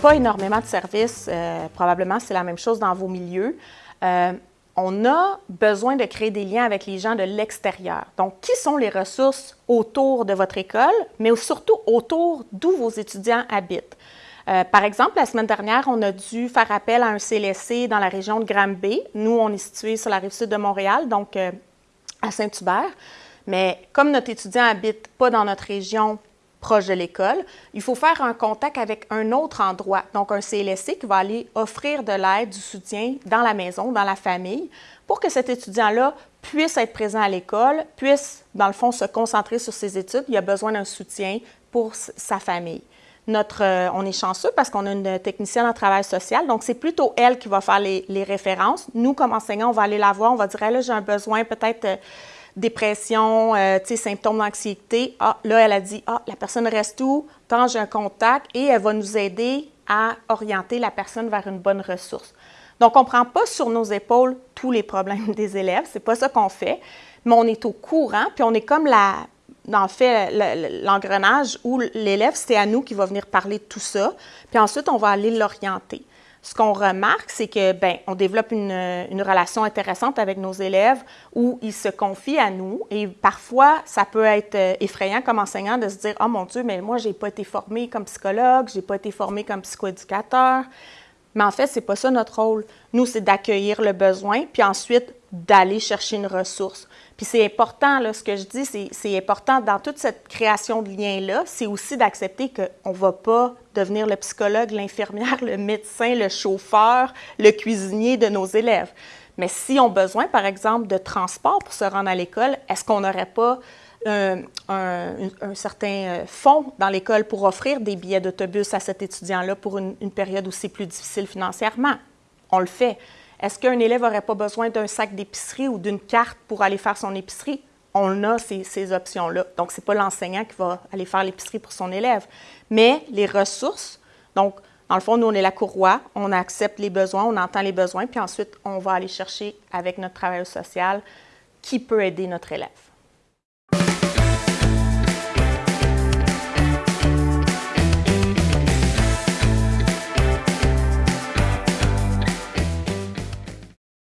pas énormément de services, euh, probablement c'est la même chose dans vos milieux. Euh, on a besoin de créer des liens avec les gens de l'extérieur. Donc, qui sont les ressources autour de votre école, mais surtout autour d'où vos étudiants habitent? Euh, par exemple, la semaine dernière, on a dû faire appel à un CLSC dans la région de Granby. Nous, on est situé sur la rive sud de Montréal, donc à Saint-Hubert. Mais comme notre étudiant habite pas dans notre région, proche de l'école, il faut faire un contact avec un autre endroit, donc un CLSC qui va aller offrir de l'aide, du soutien dans la maison, dans la famille, pour que cet étudiant-là puisse être présent à l'école, puisse, dans le fond, se concentrer sur ses études. Il a besoin d'un soutien pour sa famille. Euh, on est chanceux parce qu'on a une technicienne en travail social, donc c'est plutôt elle qui va faire les, les, références. Nous, comme enseignants, on va aller la voir, on va dire, là, j'ai un besoin peut-être... Euh, dépression, euh, symptômes d'anxiété. Ah, là, elle a dit, ah, la personne reste où? Tant j'ai un contact et elle va nous aider à orienter la personne vers une bonne ressource. Donc, on ne prend pas sur nos épaules tous les problèmes des élèves, c'est pas ça qu'on fait, mais on est au courant, puis on est comme la, l'engrenage où l'élève, c'est à nous qui va venir parler de tout ça, puis ensuite, on va aller l'orienter ce qu'on remarque, c'est que ben, on développe une, une, relation intéressante avec nos élèves où ils se confient à nous et parfois ça peut être euh, effrayant comme enseignant de se dire oh mon Dieu mais moi j'ai pas été formé comme psychologue, j'ai pas été formé comme psychoéducateur. Mais en fait, c'est pas ça notre rôle. Nous, c'est d'accueillir le besoin puis ensuite d'aller chercher une ressource. Puis c'est important, là, ce que je dis, c'est important dans toute cette création de liens-là, c'est aussi d'accepter qu'on ne va pas devenir le psychologue, l'infirmière, le médecin, le chauffeur, le cuisinier de nos élèves. Mais s'ils ont besoin, par exemple, de transport pour se rendre à l'école, est-ce qu'on n'aurait pas un, certain euh, fonds dans l'école pour offrir des billets d'autobus à cet étudiant-là pour une, période aussi plus difficile financièrement? On le fait. Est-ce qu'un élève n'aurait pas besoin d'un sac d'épicerie ou d'une carte pour aller faire son épicerie? On a ces, ces options-là. Donc, ce n'est pas l'enseignant qui va aller faire l'épicerie pour son élève. Mais les ressources, donc, dans le fond, nous, on est la courroie, on accepte les besoins, on entend les besoins, puis ensuite, on va aller chercher avec notre travail social qui peut aider notre élève.